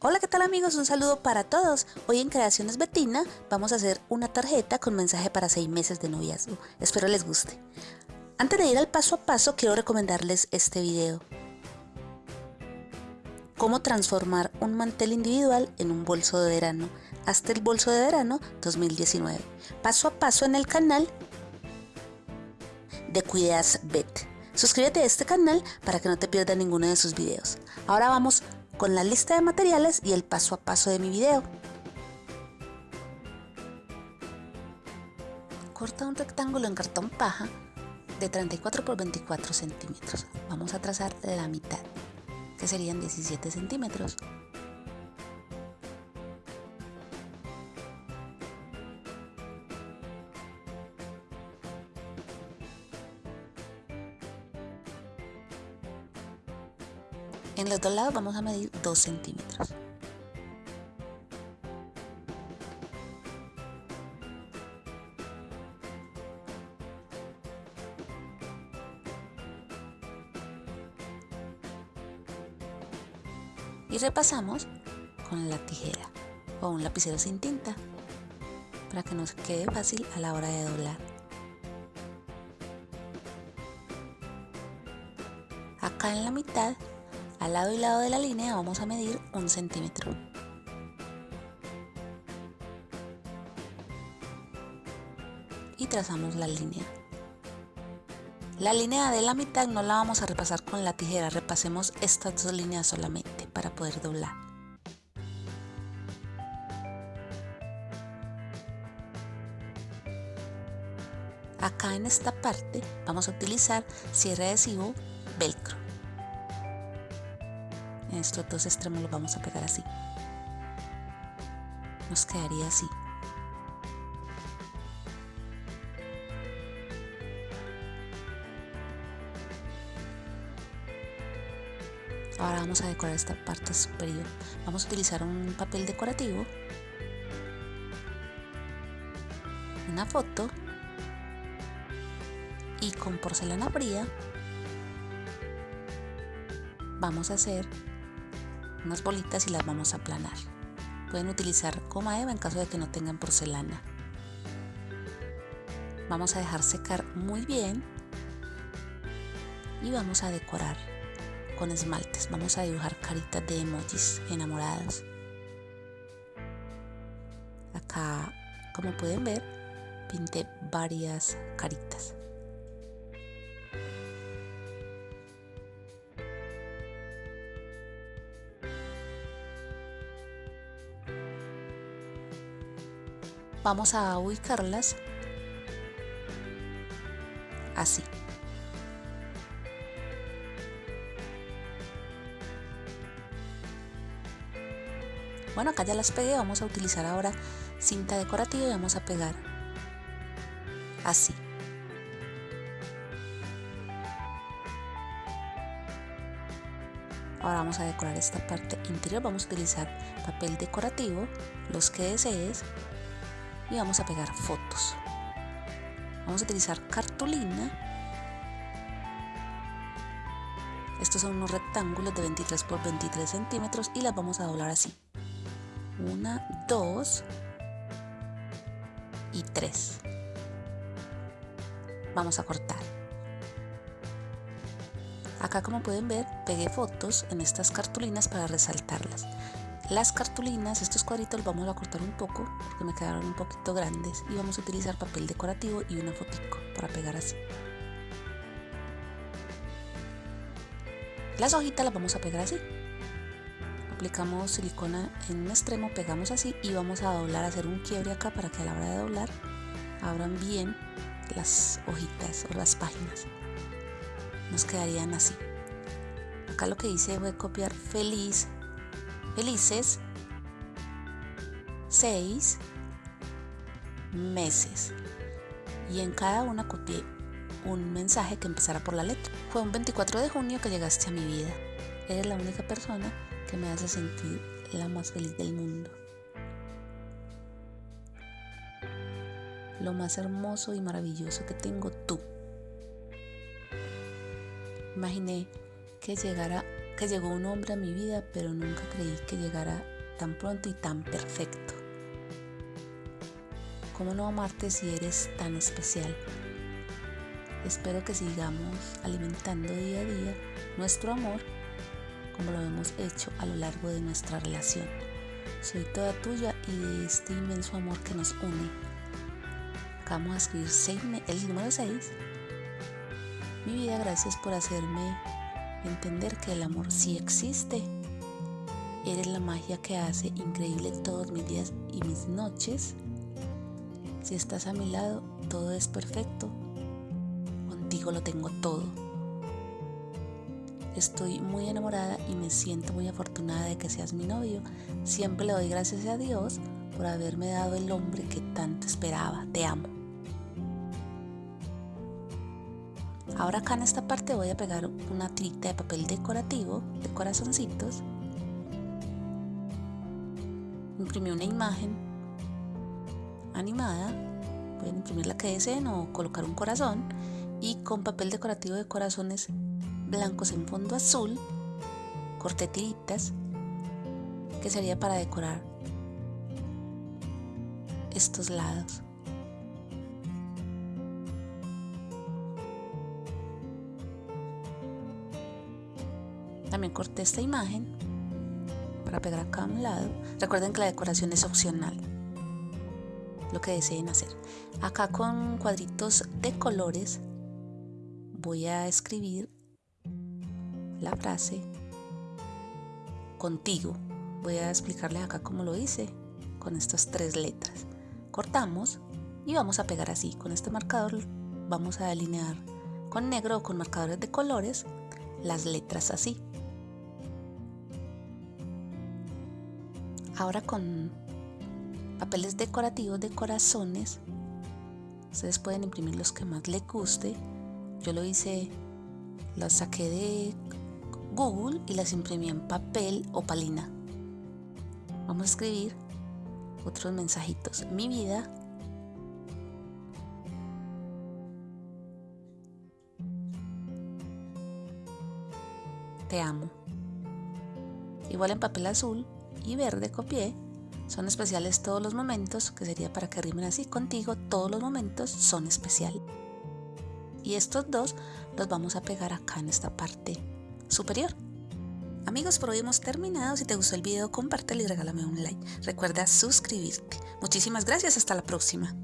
Hola, ¿qué tal amigos? Un saludo para todos. Hoy en Creaciones Betina vamos a hacer una tarjeta con mensaje para 6 meses de noviazgo. Espero les guste. Antes de ir al paso a paso, quiero recomendarles este video. Cómo transformar un mantel individual en un bolso de verano. Hasta el bolso de verano 2019. Paso a paso en el canal de Cuidas Bet. Suscríbete a este canal para que no te pierdas ninguno de sus videos. Ahora vamos con la lista de materiales y el paso a paso de mi video. Corta un rectángulo en cartón paja de 34 por 24 centímetros. Vamos a trazar la mitad, que serían 17 centímetros. Dos lados vamos a medir 2 centímetros. Y repasamos con la tijera o un lapicero sin tinta para que nos quede fácil a la hora de doblar. Acá en la mitad al lado y lado de la línea vamos a medir un centímetro. Y trazamos la línea. La línea de la mitad no la vamos a repasar con la tijera, repasemos estas dos líneas solamente para poder doblar. Acá en esta parte vamos a utilizar cierre adhesivo velcro estos dos extremos los vamos a pegar así. Nos quedaría así. Ahora vamos a decorar esta parte superior. Vamos a utilizar un papel decorativo una foto y con porcelana fría vamos a hacer unas bolitas y las vamos a aplanar. Pueden utilizar goma eva en caso de que no tengan porcelana. Vamos a dejar secar muy bien y vamos a decorar con esmaltes. Vamos a dibujar caritas de emojis enamorados. Acá, como pueden ver, pinté varias caritas. Vamos a ubicarlas así. Bueno, acá ya las pegué, vamos a utilizar ahora cinta decorativa y vamos a pegar así. Ahora vamos a decorar esta parte interior, vamos a utilizar papel decorativo, los que desees y vamos a pegar fotos. Vamos a utilizar cartulina. Estos son unos rectángulos de 23 por 23 centímetros y las vamos a doblar así. Una, dos y tres. Vamos a cortar. Acá como pueden ver pegué fotos en estas cartulinas para resaltarlas. Las cartulinas, estos cuadritos los vamos a cortar un poco porque me quedaron un poquito grandes y vamos a utilizar papel decorativo y una fotico para pegar así. Las hojitas las vamos a pegar así. Aplicamos silicona en un extremo, pegamos así y vamos a doblar, hacer un quiebre acá para que a la hora de doblar abran bien las hojitas o las páginas. Nos quedarían así. Acá lo que hice fue copiar feliz felices seis meses y en cada una copié un mensaje que empezara por la letra. Fue un 24 de junio que llegaste a mi vida. Eres la única persona que me hace sentir la más feliz del mundo. Lo más hermoso y maravilloso que tengo tú. Imaginé que llegara que llegó un hombre a mi vida, pero nunca creí que llegara tan pronto y tan perfecto. ¿Cómo no amarte si eres tan especial? Espero que sigamos alimentando día a día nuestro amor como lo hemos hecho a lo largo de nuestra relación. Soy toda tuya y de este inmenso amor que nos une. Vamos a escribir el número 6. Mi vida, gracias por hacerme entender que el amor sí existe. Eres la magia que hace increíble todos mis días y mis noches. Si estás a mi lado, todo es perfecto. Contigo lo tengo todo. Estoy muy enamorada y me siento muy afortunada de que seas mi novio. Siempre le doy gracias a Dios por haberme dado el hombre que tanto esperaba. Te amo. Ahora acá en esta parte voy a pegar una tirita de papel decorativo de corazoncitos. Imprimí una imagen animada, pueden imprimir la que deseen o colocar un corazón y con papel decorativo de corazones blancos en fondo azul, corté tiritas que sería para decorar estos lados. También corté esta imagen para pegar acá a un lado. Recuerden que la decoración es opcional lo que deseen hacer. Acá con cuadritos de colores voy a escribir la frase contigo. Voy a explicarles acá cómo lo hice con estas tres letras. Cortamos y vamos a pegar así. Con este marcador vamos a delinear con negro o con marcadores de colores las letras así. Ahora con papeles decorativos de corazones. Ustedes pueden imprimir los que más les guste. Yo lo hice, los saqué de Google y las imprimí en papel o palina. Vamos a escribir otros mensajitos. Mi vida. Te amo. Igual en papel azul y verde copié son especiales todos los momentos, que sería para que rimen así contigo, todos los momentos son especiales. Y estos dos los vamos a pegar acá en esta parte superior. Amigos, por hoy hemos terminado. Si te gustó el video, compártelo y regálame un like. Recuerda suscribirte. Muchísimas gracias. Hasta la próxima.